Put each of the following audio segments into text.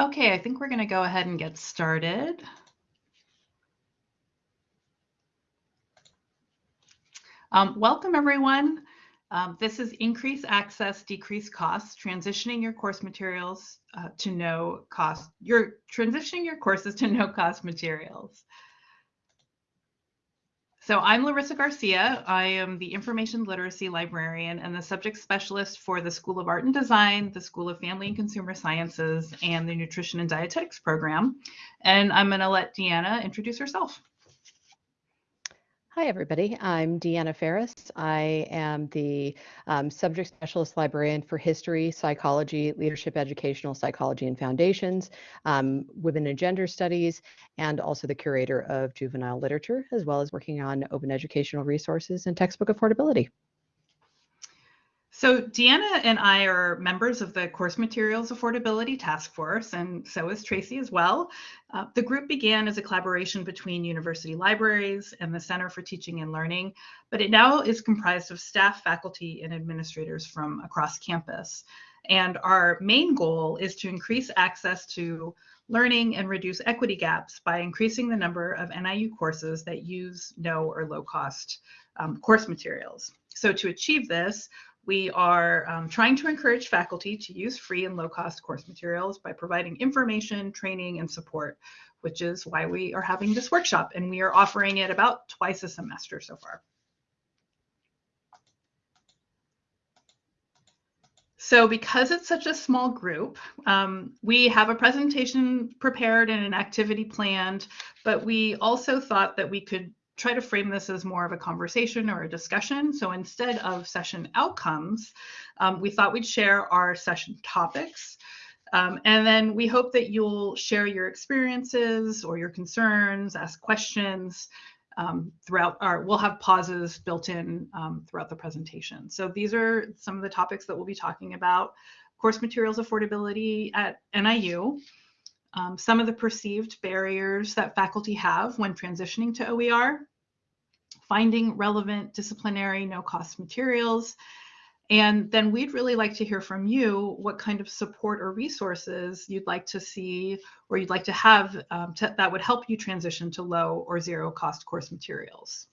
Okay, I think we're going to go ahead and get started. Um, welcome, everyone. Um, this is Increase Access, Decrease Costs, transitioning your course materials uh, to no cost. You're transitioning your courses to no cost materials. So I'm Larissa Garcia. I am the information literacy librarian and the subject specialist for the School of Art and Design, the School of Family and Consumer Sciences, and the Nutrition and Dietetics program. And I'm going to let Deanna introduce herself. Hi, everybody. I'm Deanna Ferris. I am the um, subject specialist librarian for history, psychology, leadership, educational psychology, and foundations, um, women and gender studies, and also the curator of juvenile literature, as well as working on open educational resources and textbook affordability. So Deanna and I are members of the Course Materials Affordability Task Force, and so is Tracy as well. Uh, the group began as a collaboration between university libraries and the Center for Teaching and Learning, but it now is comprised of staff, faculty, and administrators from across campus. And our main goal is to increase access to learning and reduce equity gaps by increasing the number of NIU courses that use no or low cost um, course materials. So to achieve this, we are um, trying to encourage faculty to use free and low cost course materials by providing information, training, and support, which is why we are having this workshop and we are offering it about twice a semester so far. So because it's such a small group, um, we have a presentation prepared and an activity planned, but we also thought that we could try to frame this as more of a conversation or a discussion. So instead of session outcomes, um, we thought we'd share our session topics. Um, and then we hope that you'll share your experiences or your concerns, ask questions um, throughout our, we'll have pauses built in um, throughout the presentation. So these are some of the topics that we'll be talking about. Course materials affordability at NIU, um, some of the perceived barriers that faculty have when transitioning to OER, finding relevant disciplinary no-cost materials, and then we'd really like to hear from you what kind of support or resources you'd like to see or you'd like to have um, to, that would help you transition to low or zero cost course materials.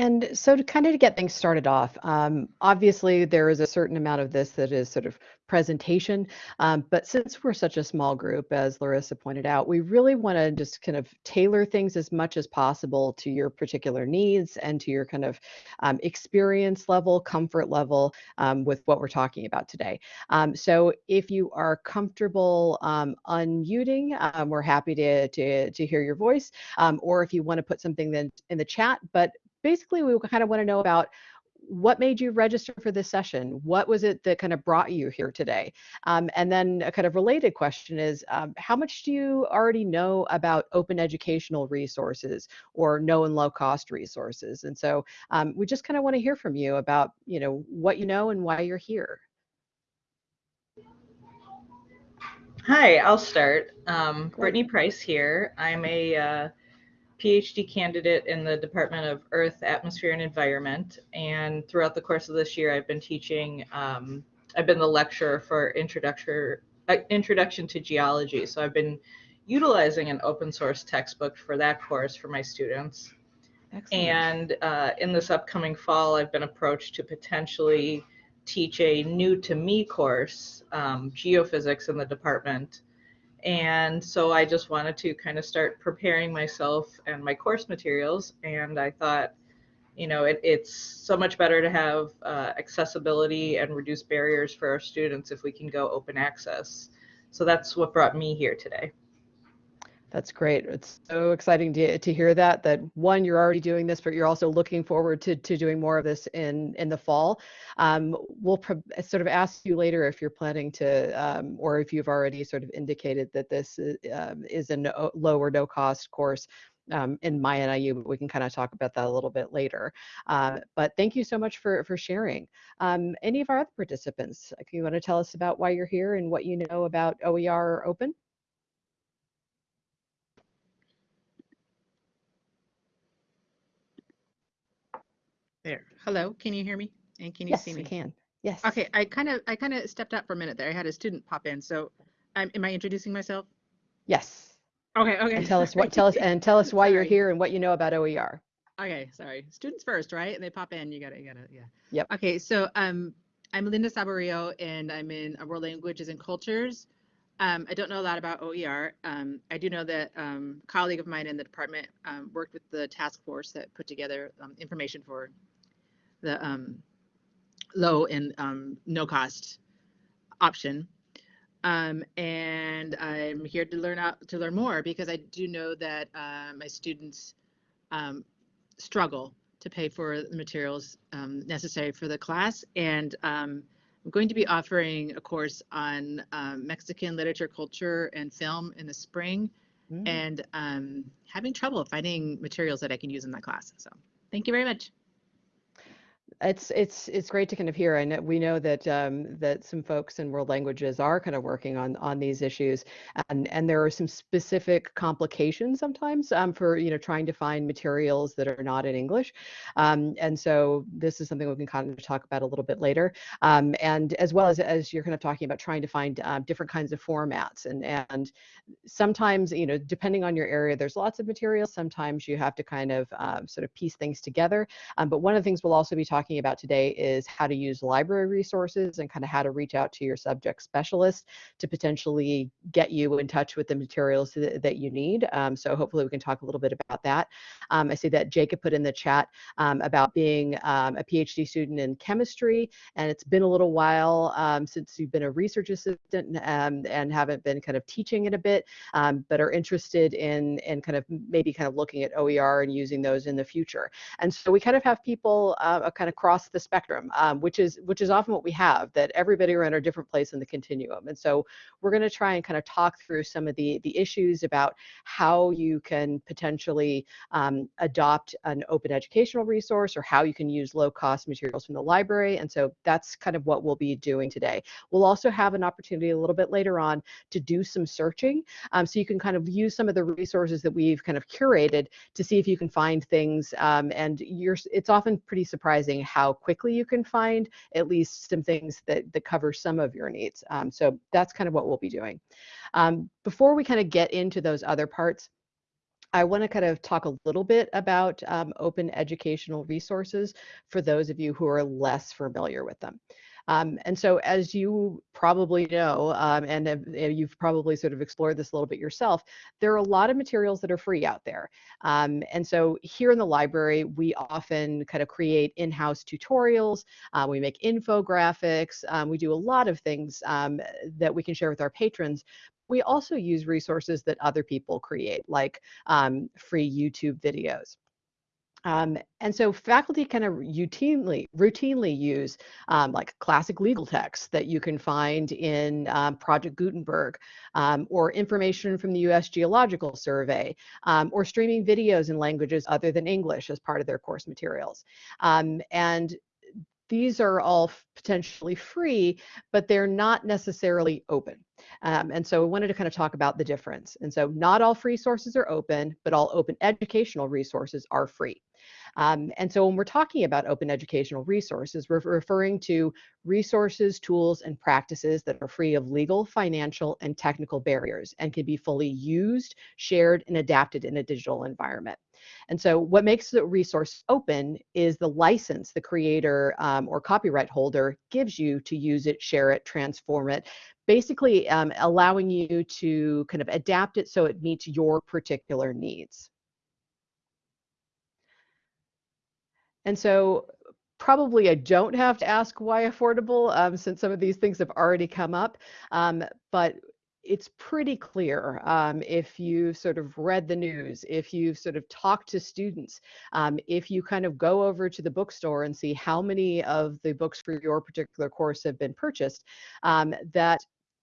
And so to kind of to get things started off, um, obviously there is a certain amount of this that is sort of presentation, um, but since we're such a small group, as Larissa pointed out, we really want to just kind of tailor things as much as possible to your particular needs and to your kind of um, experience level, comfort level um, with what we're talking about today. Um, so if you are comfortable um, unmuting, we're happy to, to, to hear your voice, or if you want to put something then in the chat, but basically we kind of want to know about what made you register for this session? What was it that kind of brought you here today? Um, and then a kind of related question is, um, how much do you already know about open educational resources or no and low cost resources? And so um, we just kind of want to hear from you about, you know, what you know and why you're here. Hi, I'll start. Um, Brittany Price here. I'm a uh, PhD candidate in the Department of Earth, Atmosphere, and Environment. And throughout the course of this year, I've been teaching, um, I've been the lecturer for introduction, uh, introduction to Geology. So I've been utilizing an open source textbook for that course for my students. Excellent. And uh, in this upcoming fall, I've been approached to potentially teach a new to me course, um, geophysics in the department and so I just wanted to kind of start preparing myself and my course materials. And I thought, you know, it, it's so much better to have uh, accessibility and reduce barriers for our students if we can go open access. So that's what brought me here today. That's great. It's so exciting to, to hear that, that one, you're already doing this, but you're also looking forward to, to doing more of this in, in the fall. Um, we'll sort of ask you later if you're planning to, um, or if you've already sort of indicated that this is, um, is a no, low or no cost course um, in my NIU, but we can kind of talk about that a little bit later. Uh, but thank you so much for, for sharing. Um, any of our other participants, if you want to tell us about why you're here and what you know about OER Open? There. Hello, can you hear me? And can you yes, see me? Yes, can. Yes. Okay, I kind of I kind of stepped out for a minute there. I had a student pop in. So, um, am I introducing myself? Yes. Okay, okay. And tell us what tell us and tell us why you're here and what you know about OER. Okay, sorry. Students first, right? And they pop in. You gotta, you gotta, yeah. Yep. Okay, so um, I'm Linda Saborio, and I'm in World Languages and Cultures. Um, I don't know a lot about OER. Um, I do know that um, a colleague of mine in the department um, worked with the task force that put together um, information for the um, low and um, no cost option. Um, and I'm here to learn out to learn more because I do know that uh, my students um, struggle to pay for the materials um, necessary for the class. And um, I'm going to be offering a course on um, Mexican literature, culture, and film in the spring, Mm. and um, having trouble finding materials that I can use in that class. So thank you very much. It's it's it's great to kind of hear, and we know that um, that some folks in world languages are kind of working on on these issues, and and there are some specific complications sometimes um, for you know trying to find materials that are not in English, um, and so this is something we can kind of talk about a little bit later, um, and as well as as you're kind of talking about trying to find um, different kinds of formats, and and sometimes you know depending on your area, there's lots of materials. Sometimes you have to kind of um, sort of piece things together. Um, but one of the things we'll also be talking about today is how to use library resources and kind of how to reach out to your subject specialist to potentially get you in touch with the materials that, that you need. Um, so hopefully we can talk a little bit about that. Um, I see that Jacob put in the chat um, about being um, a PhD student in chemistry, and it's been a little while um, since you've been a research assistant um, and haven't been kind of teaching it a bit, but are interested in in kind of maybe kind of looking at OER and using those in the future. And so we kind of have people uh, kind of cross the spectrum, um, which is which is often what we have. That everybody are in a different place in the continuum. And so we're going to try and kind of talk through some of the the issues about how you can potentially um, adopt an open educational resource or how you can use low cost materials from the library. And so that's kind of what we'll be doing today. We'll also have an opportunity a little bit later on to do some searching. Um, so you can kind of use some of the resources that we've kind of curated to see if you can find things. Um, and you're, it's often pretty surprising how quickly you can find at least some things that, that cover some of your needs. Um, so that's kind of what we'll be doing. Um, before we kind of get into those other parts, I want to kind of talk a little bit about um, open educational resources for those of you who are less familiar with them. Um, and so, as you probably know, um, and have, you've probably sort of explored this a little bit yourself, there are a lot of materials that are free out there. Um, and so, here in the library, we often kind of create in house tutorials, uh, we make infographics, um, we do a lot of things um, that we can share with our patrons. We also use resources that other people create, like um, free YouTube videos. Um, and so faculty kind of routinely routinely use um, like classic legal texts that you can find in um, Project Gutenberg um, or information from the US Geological Survey um, or streaming videos in languages other than English as part of their course materials. Um, and these are all potentially free, but they're not necessarily open. Um, and so I wanted to kind of talk about the difference. And so not all free sources are open, but all open educational resources are free. Um, and so when we're talking about open educational resources, we're referring to resources, tools, and practices that are free of legal, financial, and technical barriers and can be fully used, shared, and adapted in a digital environment. And so what makes the resource open is the license the creator um, or copyright holder gives you to use it, share it, transform it, basically um, allowing you to kind of adapt it so it meets your particular needs. And so probably I don't have to ask why affordable um, since some of these things have already come up, um, but it's pretty clear um, if you sort of read the news, if you've sort of talked to students, um, if you kind of go over to the bookstore and see how many of the books for your particular course have been purchased, um, that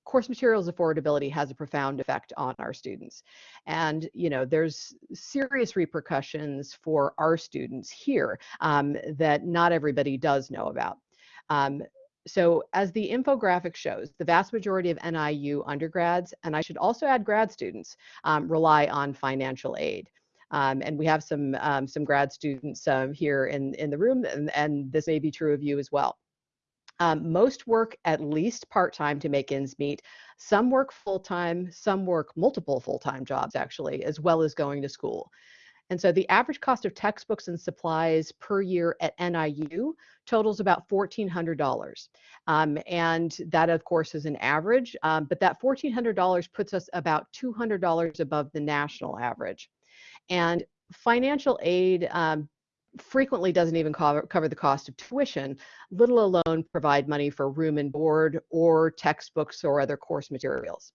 course materials affordability has a profound effect on our students. And, you know, there's serious repercussions for our students here um, that not everybody does know about. Um, so as the infographic shows, the vast majority of NIU undergrads, and I should also add grad students, um, rely on financial aid. Um, and we have some um, some grad students um, here in, in the room, and, and this may be true of you as well. Um, most work at least part-time to make ends meet. Some work full-time, some work multiple full-time jobs actually, as well as going to school. And so the average cost of textbooks and supplies per year at NIU totals about $1,400. Um, and that, of course, is an average, um, but that $1,400 puts us about $200 above the national average. And financial aid um, frequently doesn't even cover, cover the cost of tuition, little alone provide money for room and board or textbooks or other course materials.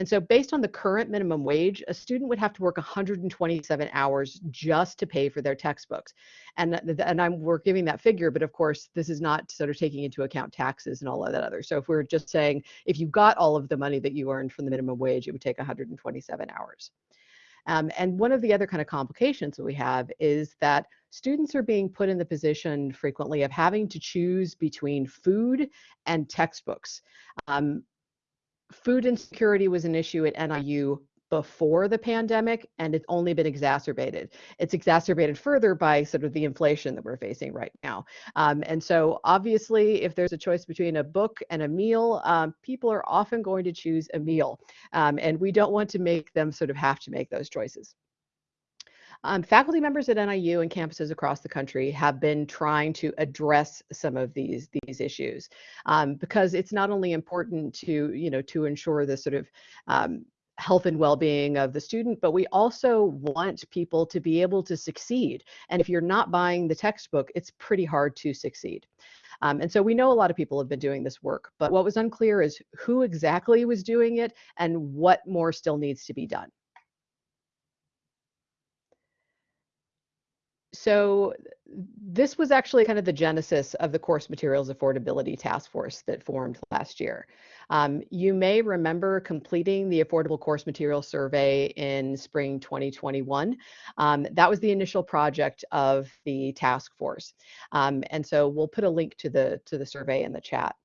And so based on the current minimum wage, a student would have to work 127 hours just to pay for their textbooks. And, and I'm, we're giving that figure, but of course, this is not sort of taking into account taxes and all of that other. So if we're just saying, if you got all of the money that you earned from the minimum wage, it would take 127 hours. Um, and one of the other kind of complications that we have is that students are being put in the position frequently of having to choose between food and textbooks. Um, food insecurity was an issue at NIU before the pandemic and it's only been exacerbated. It's exacerbated further by sort of the inflation that we're facing right now. Um, and so obviously if there's a choice between a book and a meal, um, people are often going to choose a meal. Um, and we don't want to make them sort of have to make those choices. Um, faculty members at NIU and campuses across the country have been trying to address some of these these issues um, because it's not only important to you know to ensure the sort of um, health and well-being of the student but we also want people to be able to succeed and if you're not buying the textbook it's pretty hard to succeed. Um, and so we know a lot of people have been doing this work but what was unclear is who exactly was doing it and what more still needs to be done so this was actually kind of the genesis of the course materials affordability task force that formed last year. Um, you may remember completing the affordable course material survey in spring 2021. Um, that was the initial project of the task force. Um, and so we'll put a link to the to the survey in the chat.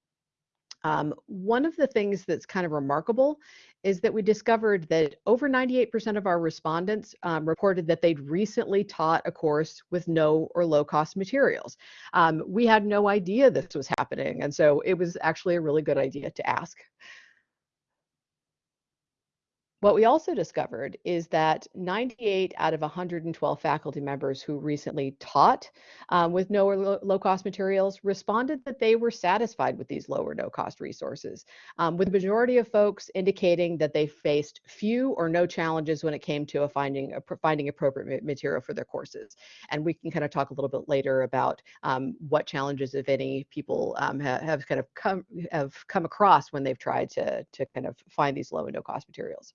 Um, one of the things that's kind of remarkable is that we discovered that over 98% of our respondents um, reported that they'd recently taught a course with no or low cost materials. Um, we had no idea this was happening, and so it was actually a really good idea to ask. What we also discovered is that 98 out of 112 faculty members who recently taught um, with no or low cost materials responded that they were satisfied with these low or no cost resources, um, with the majority of folks indicating that they faced few or no challenges when it came to finding, finding appropriate material for their courses. And we can kind of talk a little bit later about um, what challenges, if any, people um, have, have kind of come, have come across when they've tried to, to kind of find these low and no cost materials.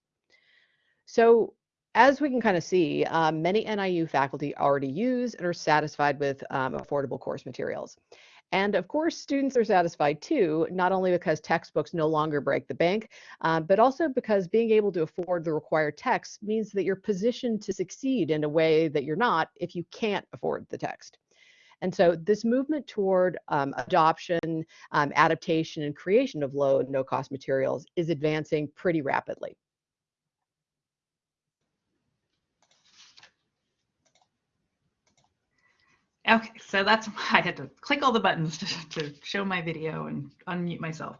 So as we can kind of see, um, many NIU faculty already use and are satisfied with um, affordable course materials. And of course, students are satisfied too, not only because textbooks no longer break the bank, uh, but also because being able to afford the required text means that you're positioned to succeed in a way that you're not if you can't afford the text. And so this movement toward um, adoption, um, adaptation, and creation of low and no cost materials is advancing pretty rapidly. Okay, so that's why I had to click all the buttons to, to show my video and unmute myself.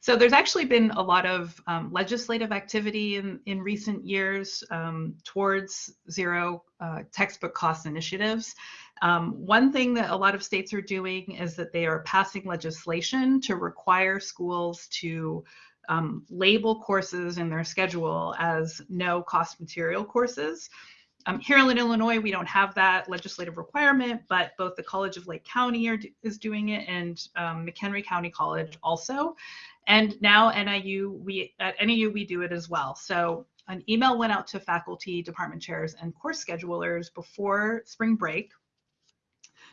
So there's actually been a lot of um, legislative activity in, in recent years um, towards zero uh, textbook cost initiatives. Um, one thing that a lot of states are doing is that they are passing legislation to require schools to um, label courses in their schedule as no cost material courses. Um, here in Illinois, we don't have that legislative requirement, but both the College of Lake County are, is doing it and um, McHenry County College also. And now NIU, we at NIU, we do it as well. So an email went out to faculty, department chairs, and course schedulers before spring break,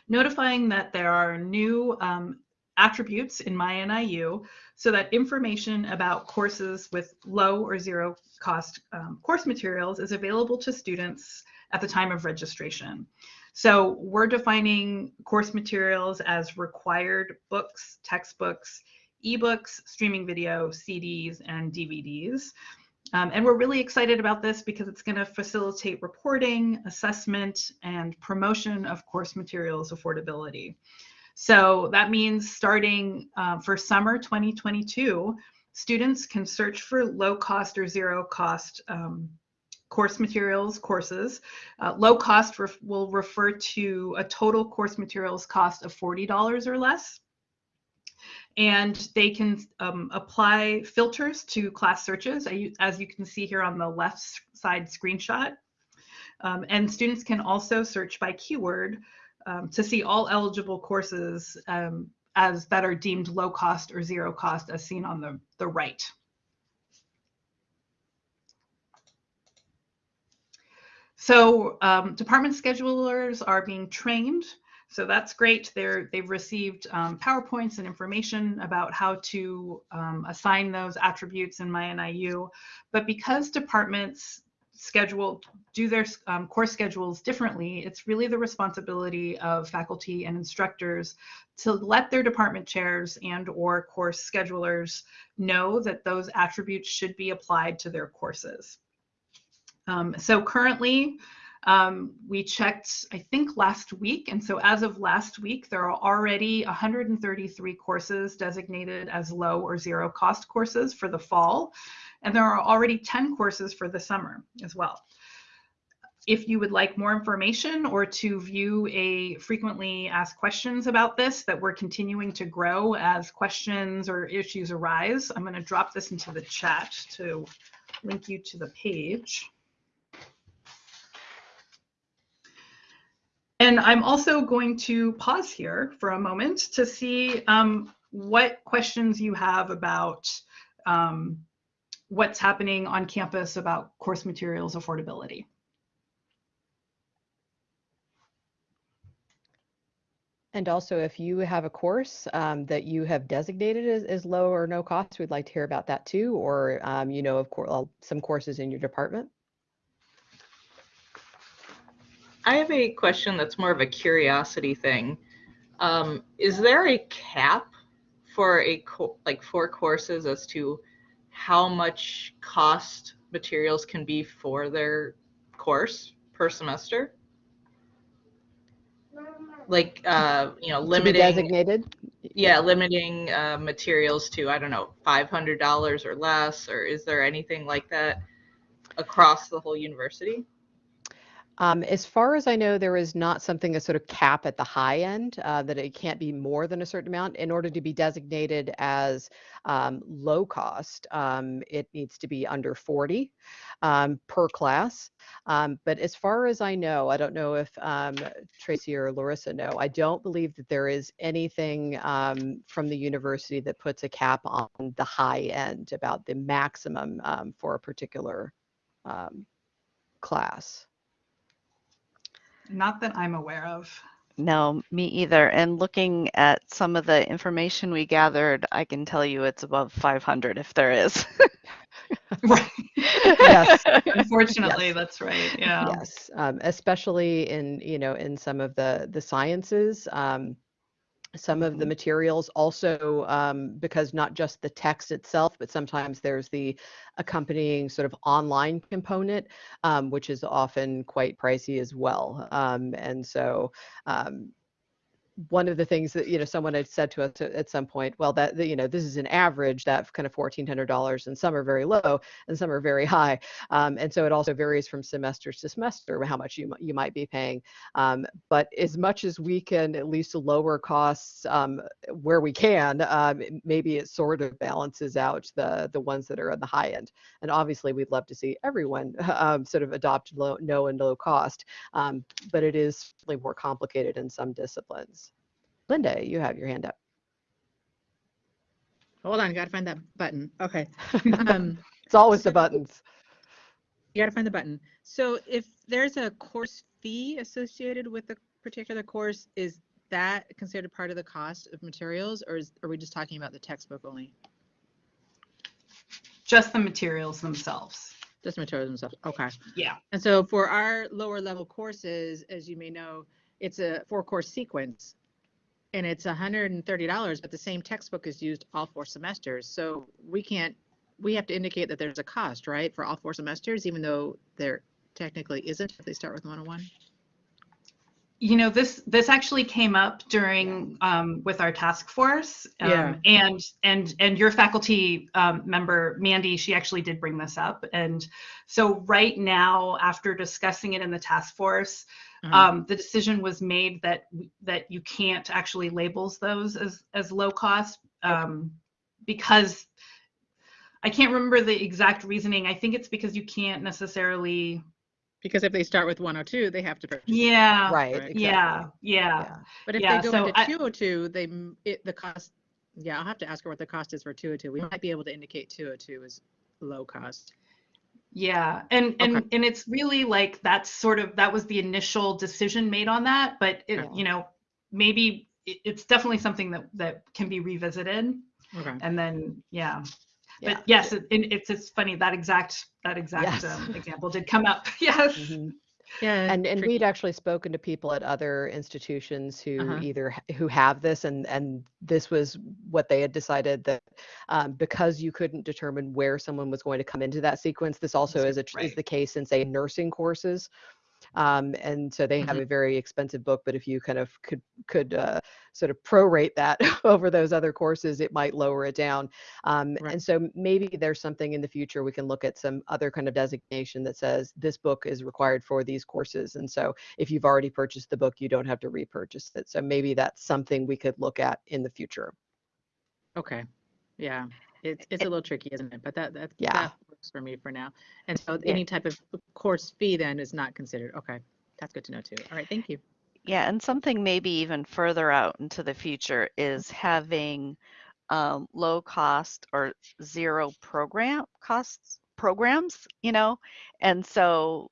notifying that there are new um, attributes in my NIU so that information about courses with low or zero cost um, course materials is available to students at the time of registration. So we're defining course materials as required books, textbooks, ebooks, streaming video, CDs, and DVDs. Um, and we're really excited about this because it's going to facilitate reporting, assessment, and promotion of course materials affordability. So that means starting uh, for summer 2022, students can search for low cost or zero cost um, course materials courses. Uh, low cost ref will refer to a total course materials cost of $40 or less. And they can um, apply filters to class searches, as you can see here on the left side screenshot. Um, and students can also search by keyword um, to see all eligible courses um, as that are deemed low cost or zero cost as seen on the, the right. So um, department schedulers are being trained. So that's great. They're, they've received um, PowerPoints and information about how to um, assign those attributes in MyNIU. But because departments schedule do their um, course schedules differently it's really the responsibility of faculty and instructors to let their department chairs and or course schedulers know that those attributes should be applied to their courses. Um, so currently um, we checked i think last week and so as of last week there are already 133 courses designated as low or zero cost courses for the fall and there are already 10 courses for the summer as well. If you would like more information or to view a frequently asked questions about this that we're continuing to grow as questions or issues arise, I'm going to drop this into the chat to link you to the page. And I'm also going to pause here for a moment to see um, what questions you have about um, what's happening on campus about course materials affordability. And also, if you have a course um, that you have designated as, as, low or no cost, we'd like to hear about that too, or um, you know, of course, some courses in your department. I have a question that's more of a curiosity thing. Um, is there a cap for a like for courses as to how much cost materials can be for their course per semester? Like, uh, you know, limiting designated. Yeah, limiting uh, materials to I don't know, five hundred dollars or less, or is there anything like that across the whole university? Um, as far as I know, there is not something a sort of cap at the high end uh, that it can't be more than a certain amount in order to be designated as um, low cost. Um, it needs to be under 40 um, per class. Um, but as far as I know, I don't know if um, Tracy or Larissa know, I don't believe that there is anything from the university that puts a cap on the high end about the maximum for a particular class. Not that I'm aware of. No, me either. And looking at some of the information we gathered, I can tell you it's above 500 if there is. right. Yes. Unfortunately, yes. that's right. Yeah. Yes. Um, especially in you know in some of the the sciences. Um, some of the mm-hmm. materials also um, because not just the text itself but sometimes there's the accompanying sort of online component um, which is often quite pricey as well um, and so um, one of the things that you know someone had said to us at some point well that you know this is an average that kind of $1400 and some are very low and some are very high. Um, and so it also varies from semester to semester how much you, you might be paying. Um, but as much as we can at least lower costs um, where we can um, maybe it sort of balances out the the ones that are on the high end. And obviously we'd love to see everyone um, sort of adopt low no and low cost um, but it is more complicated in some disciplines Linda, you have your hand up. Hold on, gotta find that button. Okay. Um, it's always the buttons. You gotta find the button. So if there's a course fee associated with a particular course, is that considered part of the cost of materials or is, are we just talking about the textbook only? Just the materials themselves. Just the materials themselves. Okay. Yeah. And so for our lower level courses, as you may know, it's a four course sequence and it's $130, but the same textbook is used all four semesters. So we can't, we have to indicate that there's a cost, right, for all four semesters, even though there technically isn't if they start with 101? you know this this actually came up during um, with our task force um, Yeah. and and and your faculty um, member mandy she actually did bring this up and so right now after discussing it in the task force Mhm. um, the decision was made that that you can't actually labels those as as low cost um, because I can't remember the exact reasoning. I think it's because you can't necessarily. Because if they start with 102, they have to purchase. Yeah. right. right. Yeah. exactly. Yeah. Yeah. But if Yeah, they go so into I- 202, they it, the cost. Yeah, I'll have to ask her what the cost is for 202. We might be able to indicate 202 is low cost. Yeah, and and Okay. and it's really like that's sort of that was the initial decision made on that, but it, you know, maybe it, it's definitely something that that can be revisited, Okay. and then yeah. Yeah. But yes, it, it- it's it's funny that exact that exact Yes. um, example did come up. Yes. Mhm. Yeah. and and tricky. we'd actually spoken to people at other institutions who Uh-huh. either who have this and and this was what they had decided that um, because you couldn't determine where someone was going to come into that sequence this also is a tr is the case in say nursing courses um, and so they have Mhm. a very expensive book but if you kind of could could uh, sort of prorate that over those other courses it might lower it down um, Right. and so maybe there's something in the future we can look at some other kind of designation that says this book is required for these courses and so if you've already purchased the book you don't have to repurchase it so maybe that's something we could look at in the future Okay. Yeah. It's it's a little tricky, isn't it? But that that Yeah. that works for me for now. And so any type of course fee then is not considered. Okay. That's good to know too. All right. Thank you. Yeah, and something maybe even further out into the future is having um, low cost or zero program costs programs, you know? And so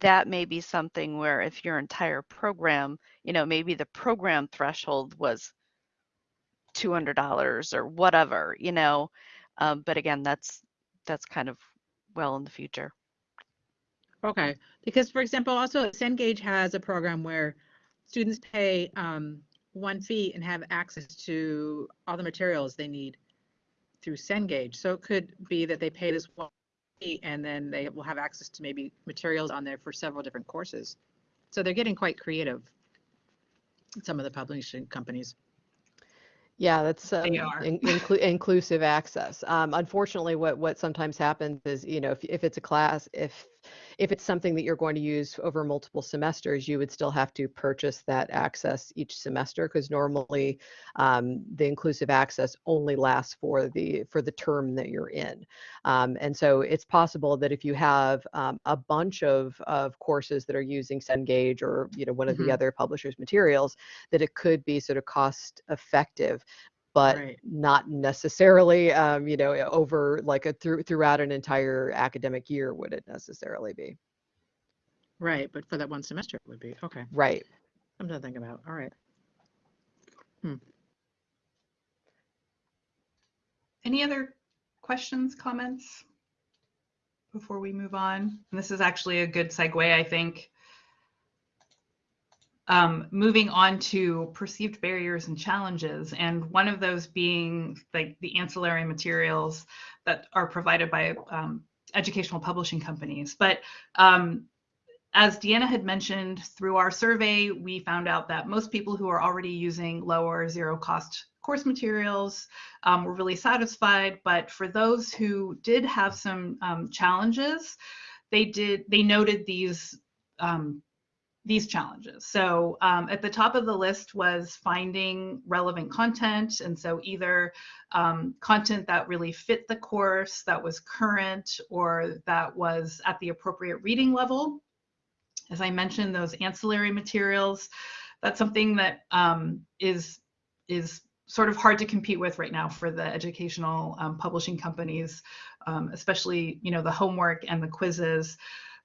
that may be something where if your entire program, you know, maybe the program threshold was $200 or whatever, you know? Um, but again, that's that's kind of well in the future. Okay, because for example, also Cengage has a program where students pay um, one fee and have access to all the materials they need through Cengage. So it could be that they pay this one fee and then they will have access to maybe materials on there for several different courses. So they're getting quite creative. Some of the publishing companies. Yeah, that's um, in, inclu- inclusive access. Um, unfortunately, what what sometimes happens is, you know, if if it's a class, if if it's something that you're going to use over multiple semesters, you would still have to purchase that access each semester because normally um, the inclusive access only lasts for the for the term that you're in. Um, and so it's possible that if you have um, a bunch of of courses that are using Cengage or you know one of Mhm. the other publishers' materials, that it could be sort of cost effective but Right. not necessarily um, you know over like a through throughout an entire academic year would it necessarily be Right, but for that one semester it would be. Okay, right something to think about. All right. Any other questions, comments before we move on? And this is actually a good segue, I think. Um, moving on to perceived barriers and challenges, and one of those being like the ancillary materials that are provided by um, educational publishing companies. But um, as Deanna had mentioned, through our survey, we found out that most people who are already using low or zero cost course materials um, were really satisfied. But for those who did have some um, challenges, they did they noted these um, these challenges. So um, at the top of the list was finding relevant content, and so either um, content that really fit the course, that was current, or that was at the appropriate reading level. As I mentioned, those ancillary materials, that's something that um, is is sort of hard to compete with right now for the educational um, publishing companies, um, especially you know the homework and the quizzes.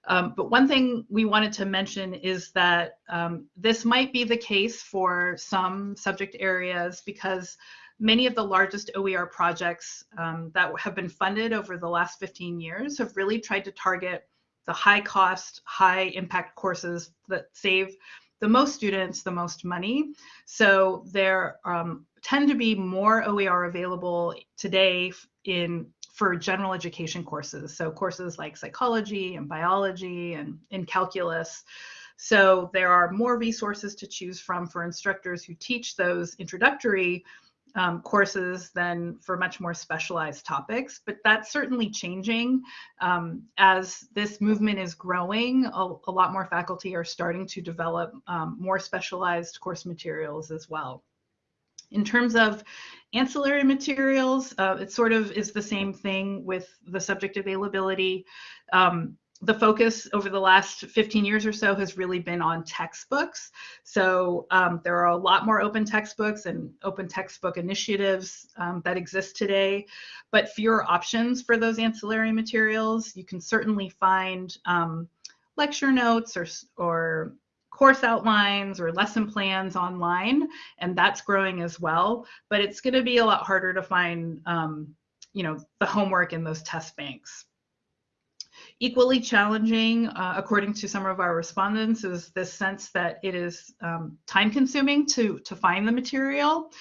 Um, but one thing we wanted to mention is that um, this might be the case for some subject areas because many of the largest OER projects um, that have been funded over the last 15 years have really tried to target the high cost, high impact courses that save the most students the most money. So there um, tend to be more OER available today in for general education courses. So courses like psychology and biology and in calculus. So there are more resources to choose from for instructors who teach those introductory um, courses than for much more specialized topics, but that's certainly changing. Um, as this movement is growing, a, a, lot more faculty are starting to develop um, more specialized course materials as well. In terms of ancillary materials, uh, it sort of is the same thing with the subject availability. Um, the focus over the last 15 years or so has really been on textbooks. So um, there are a lot more open textbooks and open textbook initiatives um, that exist today, but fewer options for those ancillary materials. You can certainly find um, lecture notes or, or course outlines or lesson plans online, and that's growing as well. But it's going to be a lot harder to find, um, you know, the homework in those test banks. Equally challenging, uh, according to some of our respondents, is this sense that it is um, time consuming to, to find the material.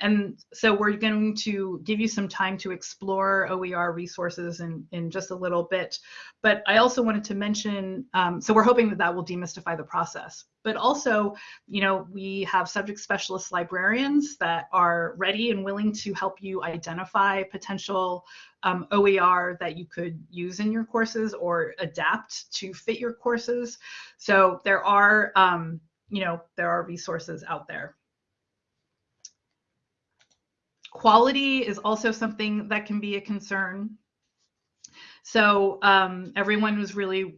And so we're going to give you some time to explore OER resources in, in just a little bit. But I also wanted to mention, um, so we're hoping that that will demystify the process. But also, you know, we have subject specialist librarians that are ready and willing to help you identify potential um, OER that you could use in your courses or adapt to fit your courses. So there are, um, you know, there are resources out there. Quality is also something that can be a concern. So um, everyone was really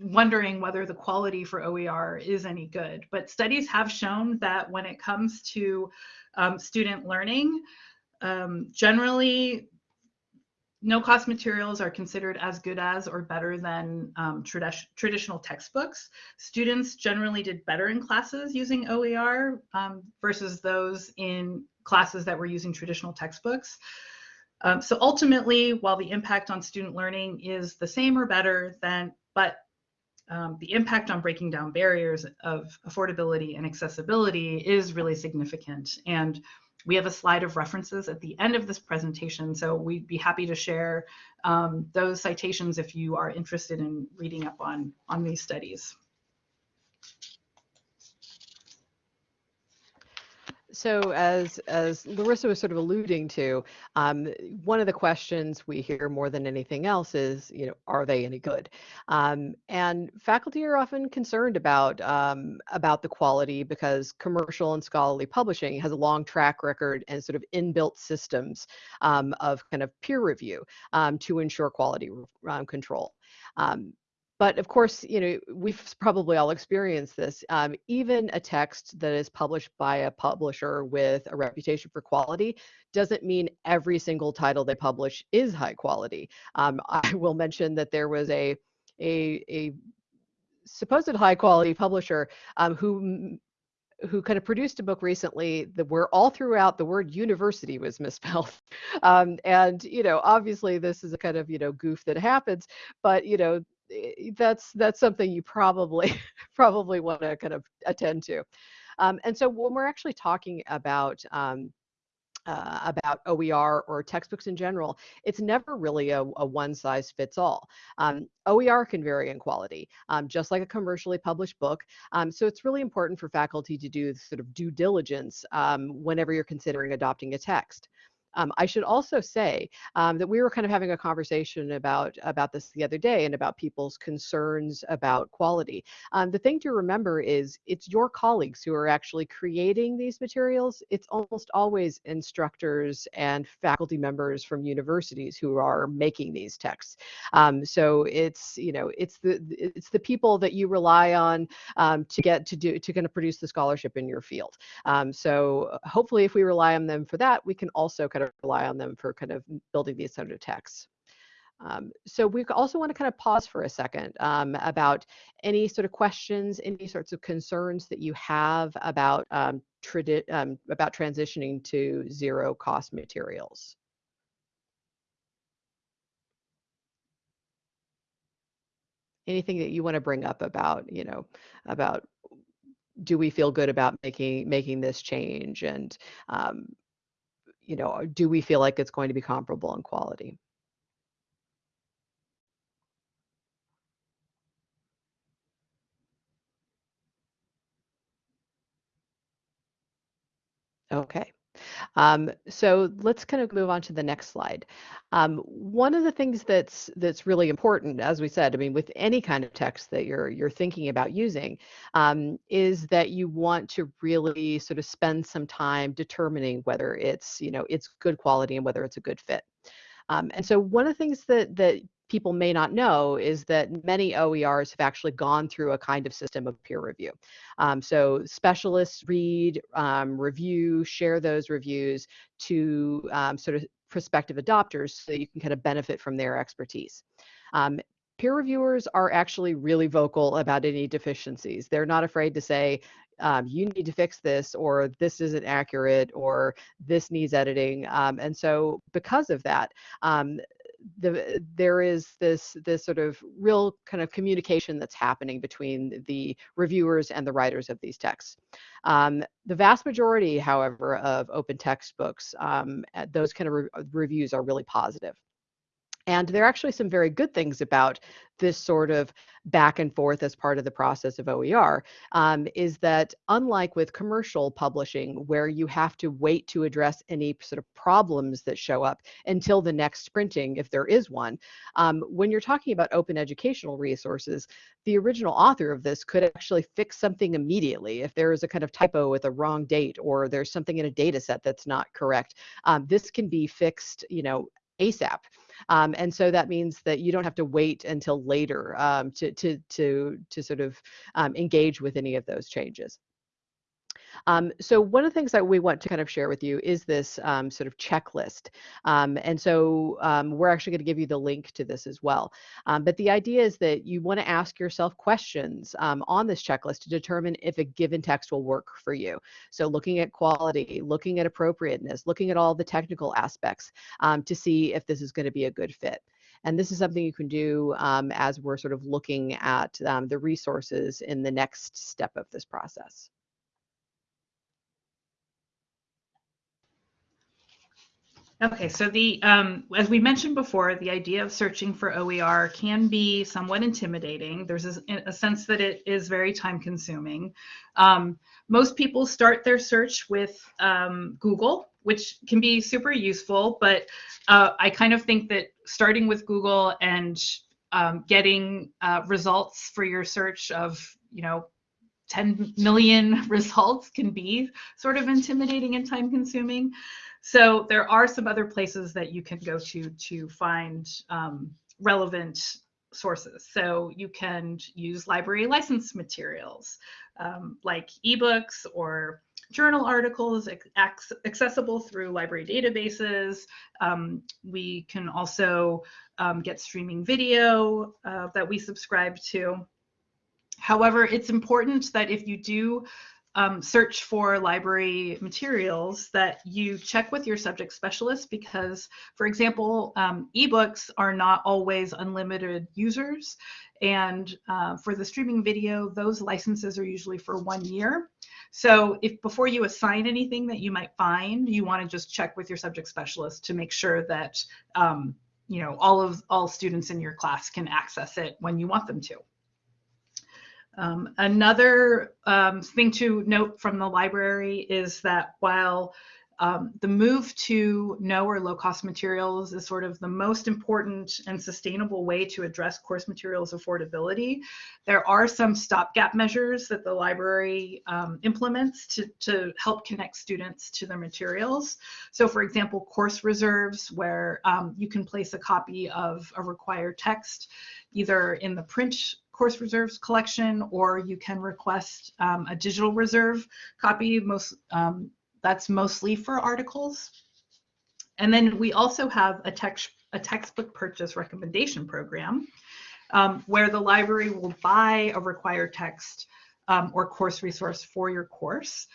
wondering whether the quality for OER is any good. But studies have shown that when it comes to um, student learning, um, generally no cost materials are considered as good as or better than um, tradi traditional textbooks. Students generally did better in classes using OER um, versus those in classes that were using traditional textbooks. Um, so ultimately, while the impact on student learning is the same or better than, but um, the impact on breaking down barriers of affordability and accessibility is really significant. And we have a slide of references at the end of this presentation, so we'd be happy to share um, those citations if you are interested in reading up on, on these studies. So as as Larissa was sort of alluding to, um, one of the questions we hear more than anything else is, you know, are they any good? Um, and faculty are often concerned about um, about the quality because commercial and scholarly publishing has a long track record and sort of inbuilt systems um, of kind of peer review um, to ensure quality um, control. Um, but of course, you know, we've probably all experienced this. Um, even a text that is published by a publisher with a reputation for quality doesn't mean every single title they publish is high quality. Um, I will mention that there was a a, a supposed high quality publisher um, who who kind of produced a book recently that where all throughout the word university was misspelled um, and you know obviously this is a kind of you know goof that happens but you know that's that's something you probably probably want to kind of attend to. Um, and so when we're actually talking about um, uh, about OER or textbooks in general, it's never really a, a one size fits all. Um, OER can vary in quality, um, just like a commercially published book. Um, so it's really important for faculty to do sort of due diligence um, whenever you're considering adopting a text. Um, I should also say um, that we were kind of having a conversation about about this the other day and about people's concerns about quality. Um, the thing to remember is it's your colleagues who are actually creating these materials. It's almost always instructors and faculty members from universities who are making these texts. Um, so it's you know it's the it's the people that you rely on um, to get to do to kind of produce the scholarship in your field. Um, so hopefully, if we rely on them for that, we can also kind of rely on them for kind of building these sort of texts. Um, so we also want to kind of pause for a second um, about any sort of questions, any sorts of concerns that you have about um, um about transitioning to zero cost materials. Anything that you want to bring up about, you know, about do we feel good about making making this change and um, you know, uh, do we feel like it's going to be comparable in quality? Okay. Um, so let's kind of move on to the next slide. Um, one of the things that's that's really important, as we said, I mean, with any kind of text that you're you're thinking about using, um, is that you want to really sort of spend some time determining whether it's you know it's good quality and whether it's a good fit. Um, and so one of the things that that people may not know is that many OERs have actually gone through a kind of system of peer review. Um, so specialists read, um, review, share those reviews to um, sort of prospective adopters so you can kind of benefit from their expertise. Um, peer reviewers are actually really vocal about any deficiencies. They're not afraid to say, um, you need to fix this, or this isn't accurate, or this needs editing. Um, and so, because of that, um, the, there is this this sort of real kind of communication that's happening between the reviewers and the writers of these texts. Um, the vast majority, however, of open textbooks, um, those kind of re reviews are really positive. And there are actually some very good things about this sort of back and forth as part of the process of OER um, is that unlike with commercial publishing, where you have to wait to address any sort of problems that show up until the next printing, if there is one, um, when you're talking about open educational resources, the original author of this could actually fix something immediately. If there is a kind of typo with a wrong date or there's something in a data set that's not correct, um, this can be fixed, you know, ASAP. Um, and so that means that you don't have to wait until later um, to, to, to, to sort of um, engage with any of those changes. Um, so one of the things that we want to kind of share with you is this um, sort of checklist. Um, and so um, we're actually going to give you the link to this as well. Um, but the idea is that you want to ask yourself questions on this checklist to determine if a given text will work for you. So looking at quality, looking at appropriateness, looking at all the technical aspects to see if this is going to be a good fit. And this is something you can do um, as we're sort of looking at um, the resources in the next step of this process. Okay, so the um, as we mentioned before, the idea of searching for OER can be somewhat intimidating. There's a, a sense that it is very time consuming. Um, most people start their search with um, Google, which can be super useful, but uh, I kind of think that starting with Google and um, getting uh, results for your search of, you know, 10 million results can be sort of intimidating and time consuming. So there are some other places that you can go to to find um, relevant sources. So you can use library license materials um, like ebooks or journal articles accessible through library databases. Um, we can also um, get streaming video uh, that we subscribe to. However, it's important that if you do um, search for library materials that you check with your subject specialist because, for example, um, ebooks are not always unlimited users. And uh, for the streaming video, those licenses are usually for one year. So if before you assign anything that you might find, you want to just check with your subject specialist to make sure that um, you know all of all students in your class can access it when you want them to. Um, another um, thing to note from the library is that while um, the move to no or low cost materials is sort of the most important and sustainable way to address course materials affordability. There are some stopgap measures that the library um, implements to, to help connect students to their materials. So for example, course reserves where um, you can place a copy of a required text either in the print course reserves collection, or you can request um, a digital reserve copy. Most um, that's mostly for articles. And then we also have a text a textbook purchase recommendation program um, where the library will buy a required text um, or course resource for your course.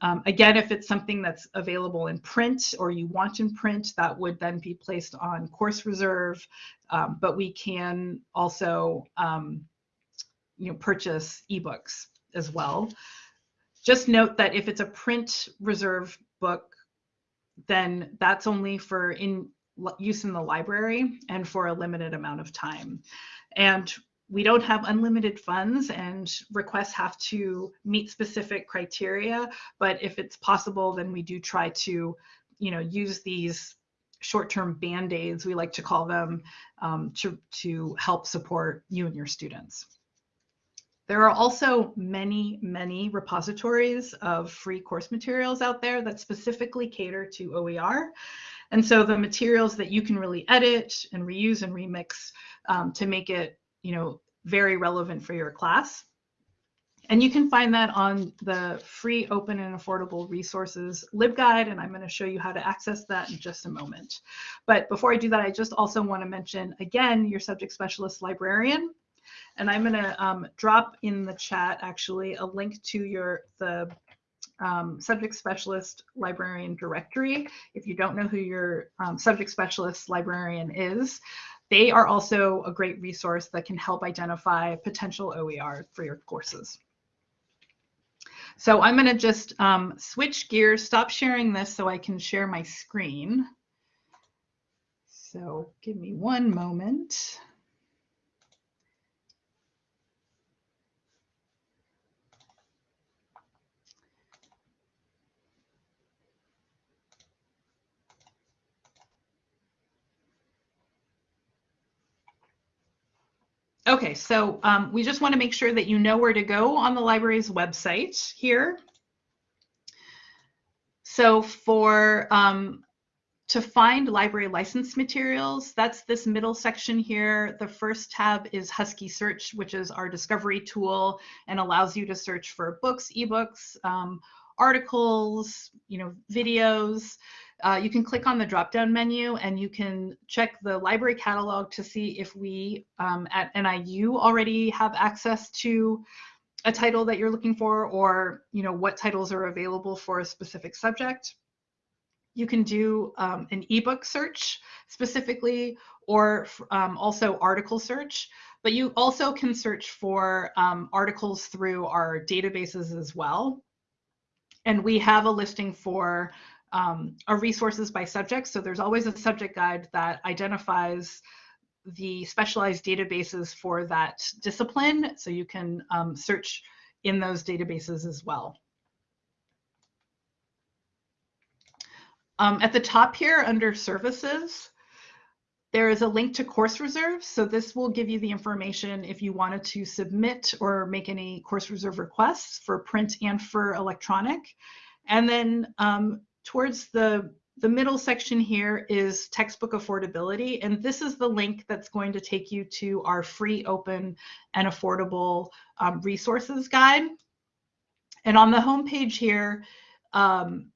Um, again, if it's something that's available in print or you want in print, that would then be placed on course reserve. Um, but we can also um, you know, purchase ebooks as well. Just note that if it's a print reserve book, then that's only for in use in the library and for a limited amount of time. And we don't have unlimited funds and requests have to meet specific criteria. But if it's possible, then we do try to, you know, use these short-term band-aids, we like to call them, um, to, to help support you and your students. There are also many, many repositories of free course materials out there that specifically cater to OER. And so the materials that you can really edit and reuse and remix um, to make it, you know, very relevant for your class. And you can find that on the free, open, and affordable resources LibGuide, and I'm going to show you how to access that in just a moment. But before I do that, I just also want to mention, again, your subject specialist librarian. And I'm going to um, drop in the chat, actually, a link to your the um, subject specialist librarian directory. If you don't know who your um, subject specialist librarian is, they are also a great resource that can help identify potential OER for your courses. So I'm going to just um, switch gears, stop sharing this so I can share my screen. So give me one moment. Okay, so um, we just want to make sure that you know where to go on the library's website here. So for um, to find library license materials, that's this middle section here. The first tab is Husky Search, which is our discovery tool and allows you to search for books, ebooks, um, articles, you know, videos. Uh, you can click on the drop-down menu and you can check the library catalog to see if we um, at NIU already have access to a title that you're looking for or you know what titles are available for a specific subject. You can do um, an ebook search specifically or um, also article search, but you also can search for um, articles through our databases as well. And we have a listing for um, are resources by subject. So there's always a subject guide that identifies the specialized databases for that discipline. So you can um, search in those databases as well. Um, at the top here under services, there is a link to course reserves. So this will give you the information if you wanted to submit or make any course reserve requests for print and for electronic. And then um, towards the the middle section here is textbook affordability, and this is the link that's going to take you to our free, open, and affordable um, resources guide. And on the home page here, um,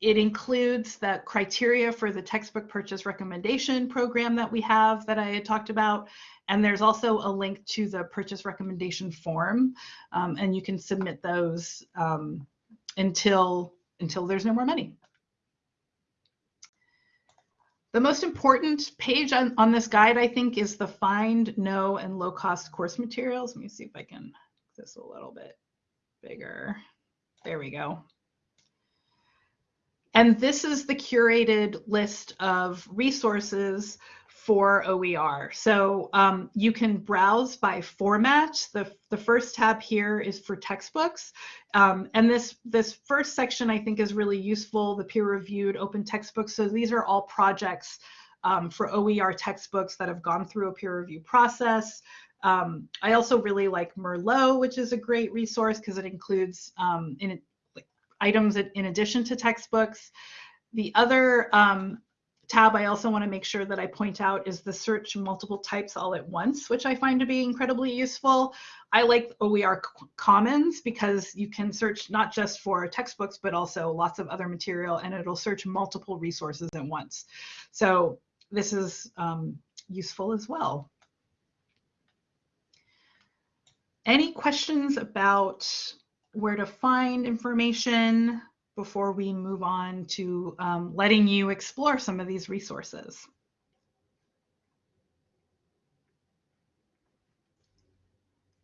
it includes the criteria for the textbook purchase recommendation program that we have that I had talked about. And there's also a link to the purchase recommendation form, um, and you can submit those um, until until there's no more money. The most important page on, on this guide, I think, is the find, no, and low cost course materials. Let me see if I can this a little bit bigger. There we go. And this is the curated list of resources for OER. So um, you can browse by format. The, the first tab here is for textbooks. Um, and this, this first section I think is really useful, the peer-reviewed open textbooks. So these are all projects um, for OER textbooks that have gone through a peer review process. Um, I also really like Merlot, which is a great resource because it includes um, in, items in addition to textbooks. The other um, tab I also want to make sure that I point out is the search multiple types all at once, which I find to be incredibly useful. I like OER Commons because you can search not just for textbooks, but also lots of other material and it'll search multiple resources at once. So this is um, useful as well. Any questions about where to find information? before we move on to um, letting you explore some of these resources.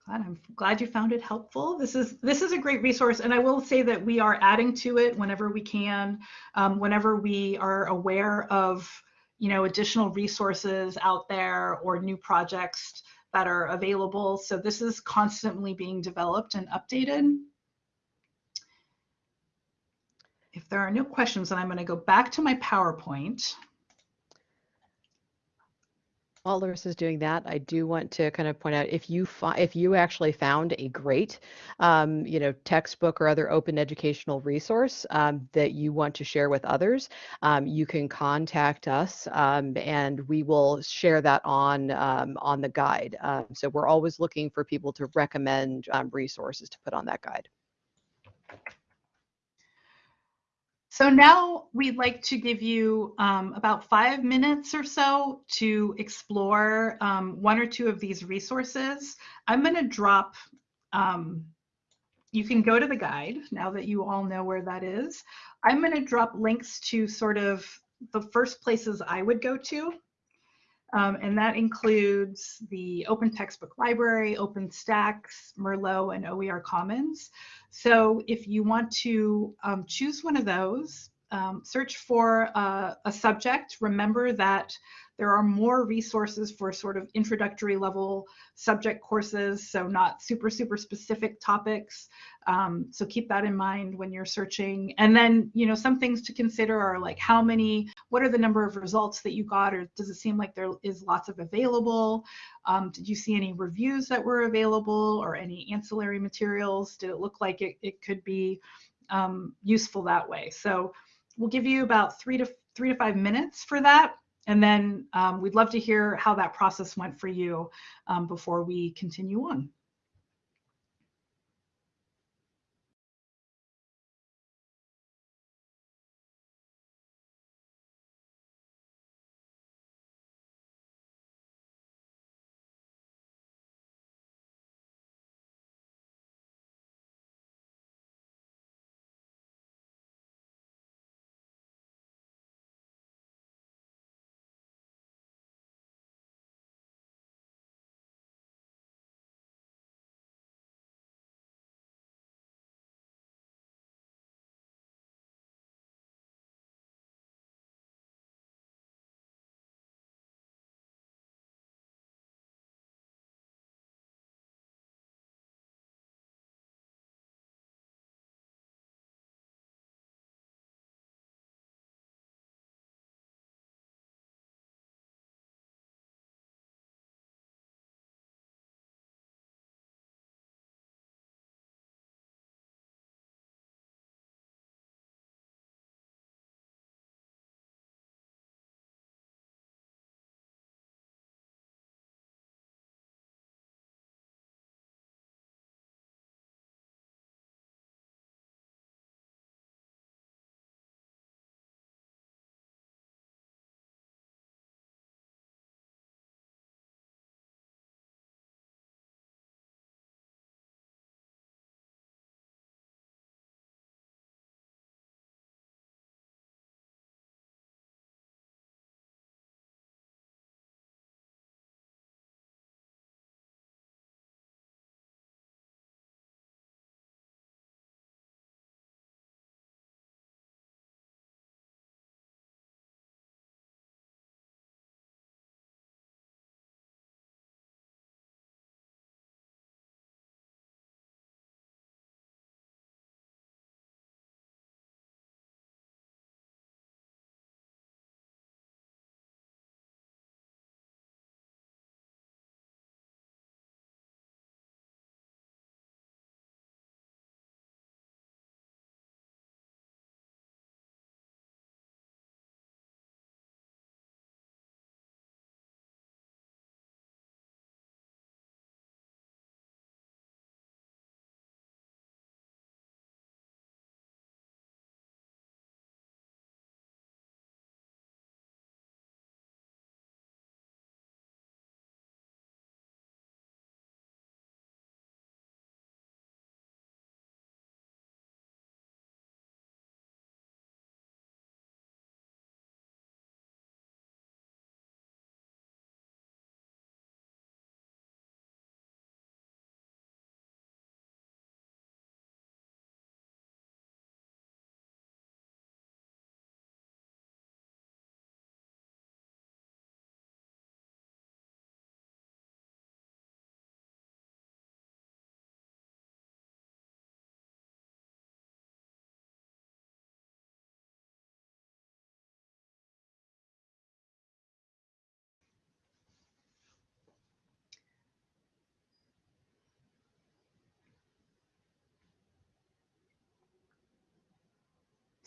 Glad, I'm glad you found it helpful. This is this is a great resource, and I will say that we are adding to it whenever we can, um, whenever we are aware of you know additional resources out there or new projects that are available. So this is constantly being developed and updated. If there are no questions, then I'm going to go back to my PowerPoint. While Larissa's doing that, I do want to kind of point out if you if you actually found a great, um, you know, textbook or other open educational resource um, that you want to share with others, um, you can contact us um, and we will share that on um, on the guide. Um, so we're always looking for people to recommend resources to put on that guide. So now we'd like to give you um, about five minutes or so to explore um, one or two of these resources. I'm going to drop, um, you can go to the guide now that you all know where that is. I'm going to drop links to sort of the first places I would go to. Um, and that includes the Open Textbook Library, OpenStax, Merlot, and OER Commons. So if you want to um, choose one of those, um, search for a, a subject. Remember that there are more resources for sort of introductory level subject courses, so not super, super specific topics. Um, so keep that in mind when you're searching. And then, you know, some things to consider are like how many, what are the number of results that you got, or does it seem like there is lots of available? Um, did you see any reviews that were available or any ancillary materials? Did it look like it, it could be um, useful that way? So we'll give you about three to three to five minutes for that. And then um, we'd love to hear how that process went for you um, before we continue on.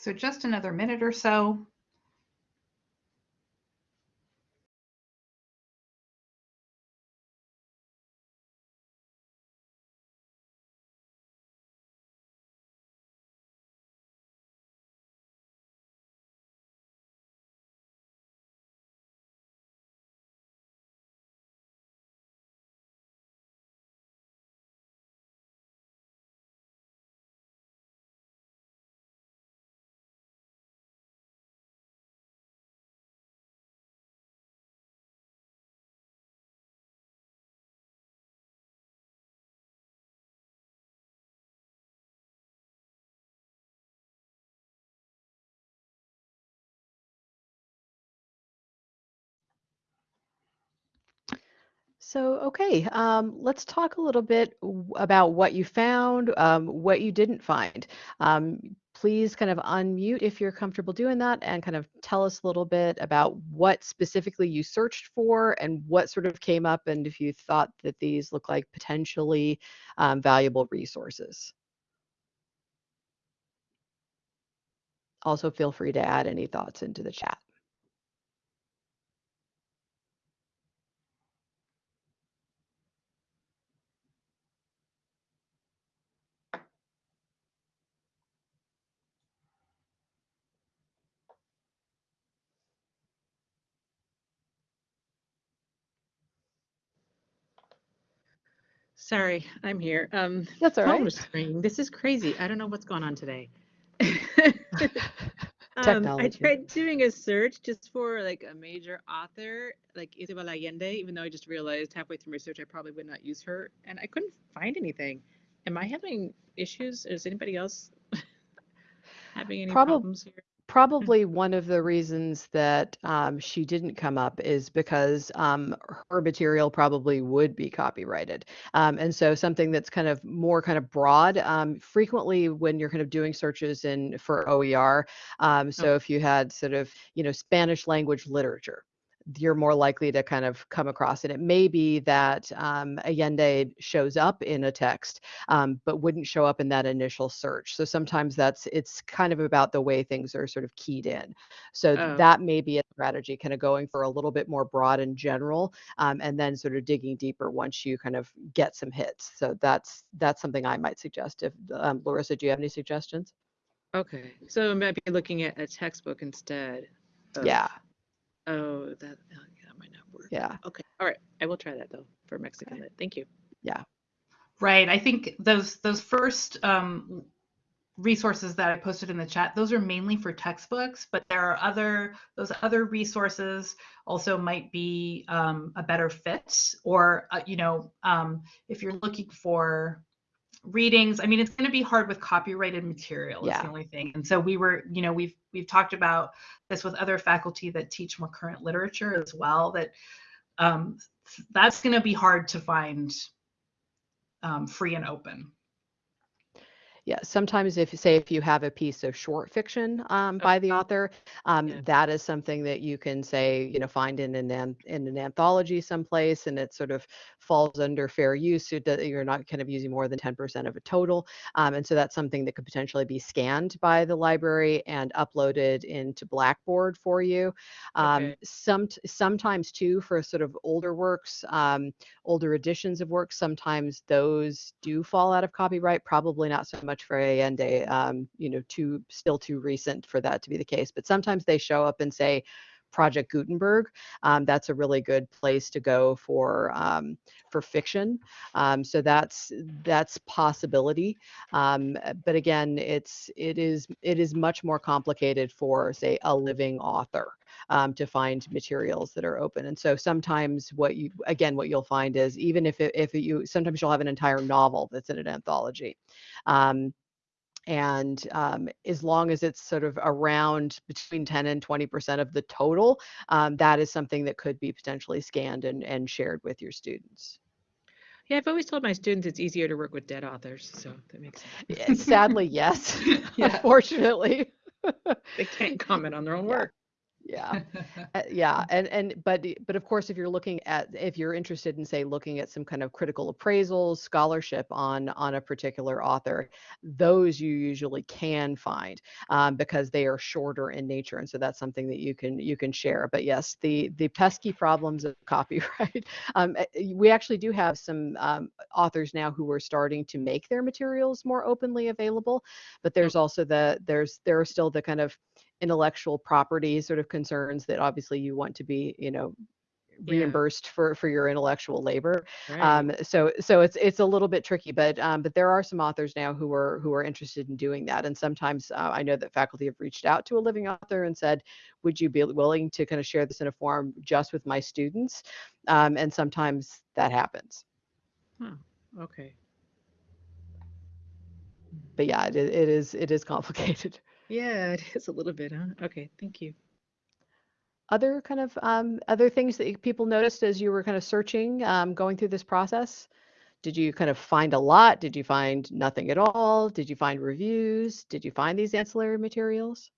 So just another minute or so. So, okay, um, let's talk a little bit about what you found, um, what you didn't find. Um, please kind of unmute if you're comfortable doing that and kind of tell us a little bit about what specifically you searched for and what sort of came up and if you thought that these look like potentially um, valuable resources. Also, feel free to add any thoughts into the chat. Sorry, I'm here. Um, That's all phone right. was ringing. This is crazy. I don't know what's going on today. Um, I Technology. tried doing a search just for like a major author, like Isabel Allende, even though I just realized halfway through my search I probably would not use her, and I couldn't find anything. Am I having issues? Is anybody else having any Probab- problems here? Probably one of the reasons that um, she didn't come up is because um, her material probably would be copyrighted. Um, and so something that's kind of more kind of broad, um, frequently when you're kind of doing searches in for OER, um, so if you had sort of, you know, Spanish language literature, you're more likely to kind of come across it. It may be that um, Allende shows up in a text, um, but wouldn't show up in that initial search. So sometimes that's it's kind of about the way things are sort of keyed in. So Oh. that may be a strategy, kind of going for a little bit more broad and general, um, and then sort of digging deeper once you kind of get some hits. So that's that's something I might suggest. If um, Larissa, do you have any suggestions? Okay, so maybe looking at a textbook instead. of- Yeah, Oh, that, oh, yeah, that might not work. yeah, Okay, all right. I will try that though for Mexican lit. Thank you. Yeah. Right. I think those those first um, resources that I posted in the chat, those are mainly for textbooks, but there are other those other resources also might be um, a better fit. Or uh, you know, um, if you're looking for readings, I mean, it's going to be hard with copyrighted material. Is the only thing. And so we were, you know, we've we've talked about this with other faculty that teach more current literature as well. That um, that's going to be hard to find um, free and open. Yeah. Sometimes if you say if you have a piece of short fiction um, by the author, um, Yeah. that is something that you can say, you know, find in an in an anthology someplace, and it sort of falls under fair use. It, you're not kind of using more than 10% of a total, um, and so that's something that could potentially be scanned by the library and uploaded into Blackboard for you. Um, Okay. some sometimes too for sort of older works, um, older editions of works, sometimes those do fall out of copyright. Probably not so much for Allende, um, you know, too still too recent for that to be the case. But sometimes they show up and say Project Gutenberg. Um, that's a really good place to go for um, for fiction. Um, so that's that's possibility. Um, but again, it's it is it is much more complicated for say a living author um, to find materials that are open. And so sometimes what you again what you'll find is even if it, if you sometimes you'll have an entire novel that's in an anthology. Um, and um, as long as it's sort of around between 10 and 20% of the total, um, that is something that could be potentially scanned and, and shared with your students. Yeah, I've always told my students it's easier to work with dead authors, so that makes sense. Sadly, yes, Yeah. unfortunately. They can't comment on their own Yeah. work. Yeah. Uh, yeah, and and but but of course, if you're looking at if you're interested in say looking at some kind of critical appraisals, scholarship on on a particular author, those you usually can find um, because they are shorter in nature, and so that's something that you can you can share. But yes, the the pesky problems of copyright. Um, uh, we actually do have some um, authors now who are starting to make their materials more openly available, but there's also the there's there are still the kind of intellectual property sort of concerns that obviously you want to be, you know, Yeah. reimbursed for for your intellectual labor. Right. Um, so so it's it's a little bit tricky, but um, but there are some authors now who are who are interested in doing that. And sometimes uh, I know that faculty have reached out to a living author and said, would you be willing to kind of share this in a form just with my students? Um, and sometimes that happens. okay. But yeah, it, it is it is complicated. Yeah, it is a little bit, huh? Okay, thank you. other kind of um, other things that people noticed as you were kind of searching, um, going through this process? Did you kind of find a lot? Did you find nothing at all? Did you find reviews? Did you find these ancillary materials?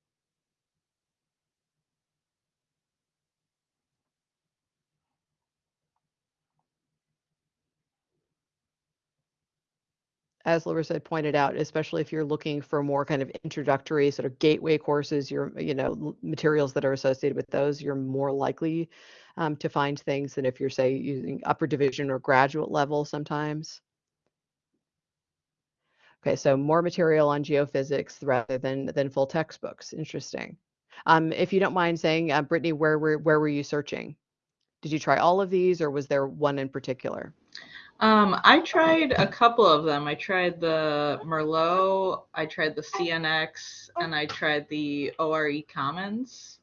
As Larissa had pointed out, especially if you're looking for more kind of introductory sort of gateway courses, your you know materials that are associated with those, you're more likely um, to find things than if you're say using upper division or graduate level sometimes. Okay, so more material on geophysics rather than than full textbooks. Interesting. Um, if you don't mind saying, uh, Brittany, where were where were you searching? Did you try all of these, or was there one in particular? Um, I tried a couple of them. I tried the Merlot, I tried the CNX, and I tried the ORE Commons.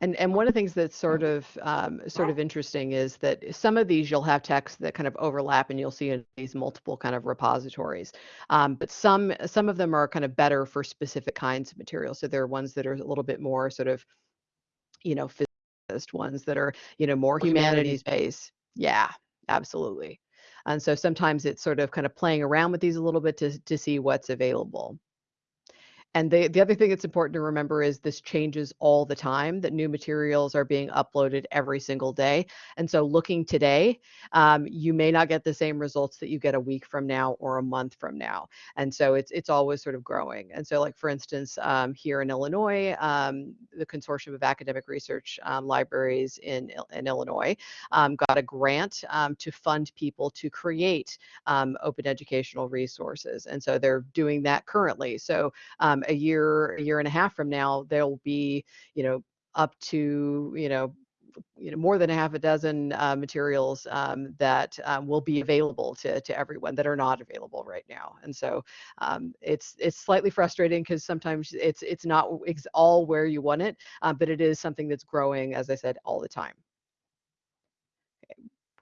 And and one of the things that's sort of um, sort of interesting is that some of these you'll have texts that kind of overlap, and you'll see in these multiple kind of repositories. Um, but some some of them are kind of better for specific kinds of materials. So there are ones that are a little bit more sort of, you know, ones that are you know more humanities based. Yeah, absolutely. And so sometimes it's sort of kind of playing around with these a little bit to to see what's available. And the, the other thing that's important to remember is this changes all the time, that new materials are being uploaded every single day. And so looking today, um, you may not get the same results that you get a week from now or a month from now. And so it's it's always sort of growing. And so like for instance, um, here in Illinois, um, the Consortium of Academic Research um, Libraries in, in Illinois um, got a grant um, to fund people to create open educational resources. And so they're doing that currently. So um, a year, a year and a half from now, there'll be, you know, up to, you know, you know, more than a half a dozen uh, materials um, that um, will be available to, to everyone that are not available right now. And so um, it's it's slightly frustrating because sometimes it's it's not ex- all where you want it, uh, but it is something that's growing, as I said, all the time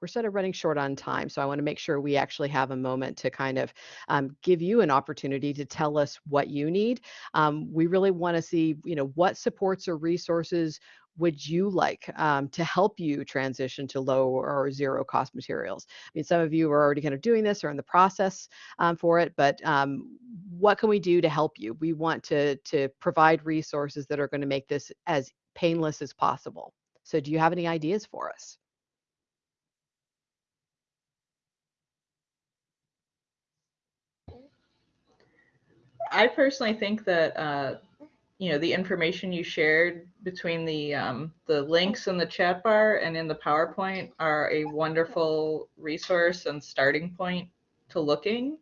we're sort of running short on time, so I want to make sure we actually have a moment to kind of um, give you an opportunity to tell us what you need. Um, we really want to see, you know, what supports or resources would you like um, to help you transition to low or zero cost materials? I mean, some of you are already kind of doing this or in the process um, for it, but um, what can we do to help you? We want to to provide resources that are going to make this as painless as possible. So, do you have any ideas for us? I personally think that uh, you know the information you shared between the um, the links in the chat bar and in the PowerPoint are a wonderful resource and starting point to looking.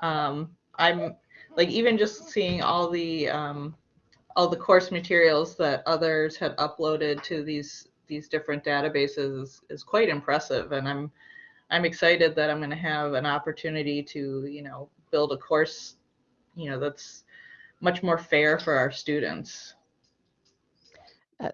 Um, I'm like even just seeing all the um, all the course materials that others have uploaded to these these different databases is, is quite impressive, and I'm I'm excited that I'm going to have an opportunity to you know build a course you know that's much more fair for our students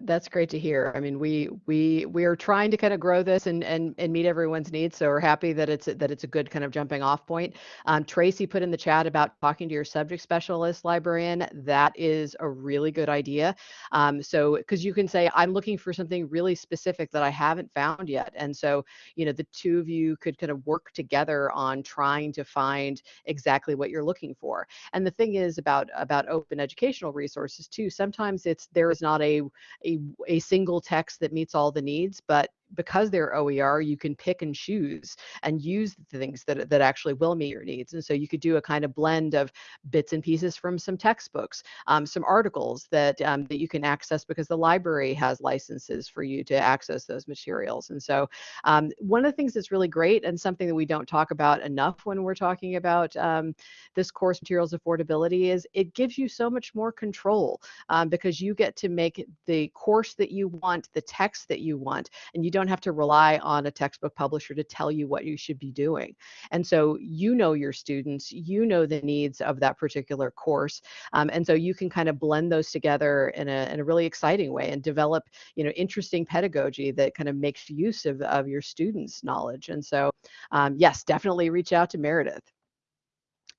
That's great to hear. I mean, we we we are trying to kind of grow this and and and meet everyone's needs. So we're happy that it's that it's a good kind of jumping off point. Um, Tracy put in the chat about talking to your subject specialist librarian. That is a really good idea. Um, so because you can say, I'm looking for something really specific that I haven't found yet, and so you know the two of you could kind of work together on trying to find exactly what you're looking for. And the thing is about about open educational resources too. Sometimes it's there is not a a, a single text that meets all the needs, but because they're OER, you can pick and choose and use the things that, that actually will meet your needs. And so you could do a kind of blend of bits and pieces from some textbooks, um, some articles that, um, that you can access because the library has licenses for you to access those materials. And so um, one of the things that's really great and something that we don't talk about enough when we're talking about um, this course materials affordability is it gives you so much more control um, because you get to make the course that you want, the text that you want, and you don't have to rely on a textbook publisher to tell you what you should be doing. And so you know your students, you know the needs of that particular course, um, and so you can kind of blend those together in a, in a really exciting way and develop, you know, interesting pedagogy that kind of makes use of, of your students' knowledge. And so, um, yes, definitely reach out to Meredith.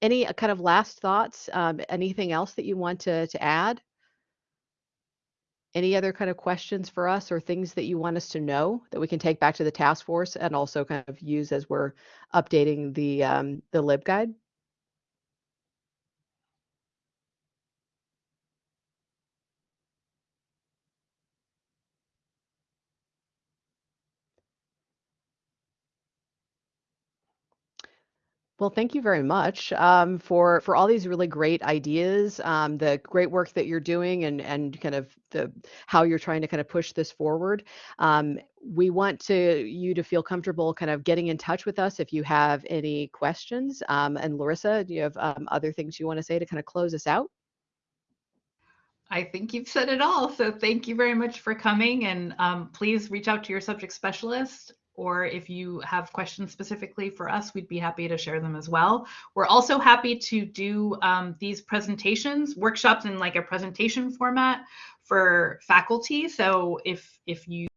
Any uh, kind of last thoughts? Um, anything else that you want to, to add? Any other kind of questions for us or things that you want us to know that we can take back to the task force and also kind of use as we're updating the um, the LibGuide? Well, thank you very much um, for for all these really great ideas, um, the great work that you're doing, and and kind of the how you're trying to kind of push this forward. Um, we want to you to feel comfortable kind of getting in touch with us if you have any questions. Um, and Larissa, do you have um, other things you want to say to kind of close us out? I think you've said it all. So thank you very much for coming and um, please reach out to your subject specialist or if you have questions specifically for us, we'd be happy to share them as well. We're also happy to do um, these presentations, workshops in like a presentation format for faculty. So if if you